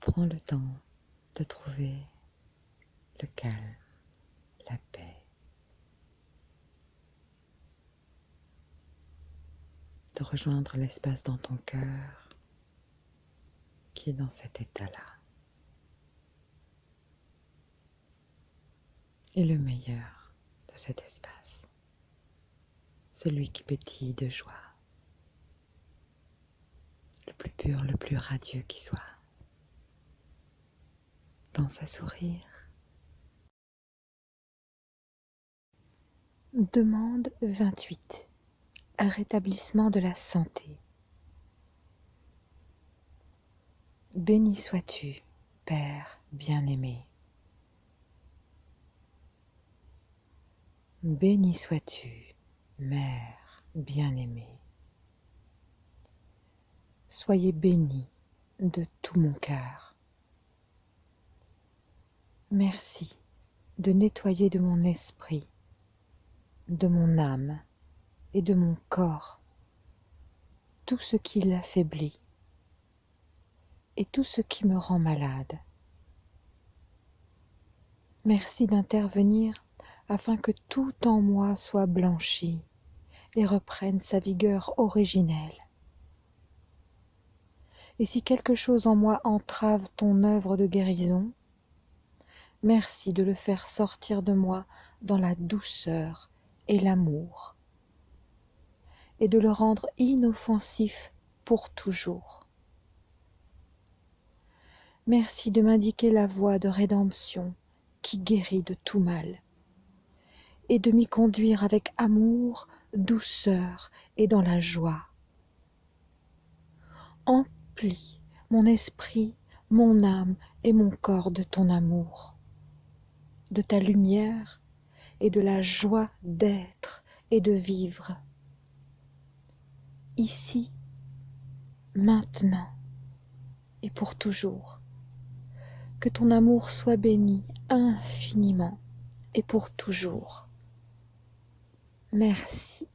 Prends le temps de trouver le calme, la paix. De rejoindre l'espace dans ton cœur qui est dans cet état-là. Et le meilleur de cet espace, celui qui pétille de joie, le plus pur, le plus radieux qui soit. À sourire. Demande 28. Un rétablissement de la santé. Béni sois-tu, Père bien-aimé. Béni sois-tu, Mère bien-aimée. Soyez bénis de tout mon cœur. Merci de nettoyer de mon esprit, de mon âme et de mon corps tout ce qui l'affaiblit et tout ce qui me rend malade. Merci d'intervenir afin que tout en moi soit blanchi et reprenne sa vigueur originelle. Et si quelque chose en moi entrave ton œuvre de guérison, merci de le faire sortir de moi dans la douceur et l'amour, et de le rendre inoffensif pour toujours. Merci de m'indiquer la voie de rédemption qui guérit de tout mal et de m'y conduire avec amour, douceur et dans la joie. Emplis mon esprit, mon âme et mon corps de ton amour, de ta lumière et de la joie d'être et de vivre. Ici, maintenant et pour toujours. Que ton amour soit béni infiniment et pour toujours. Merci.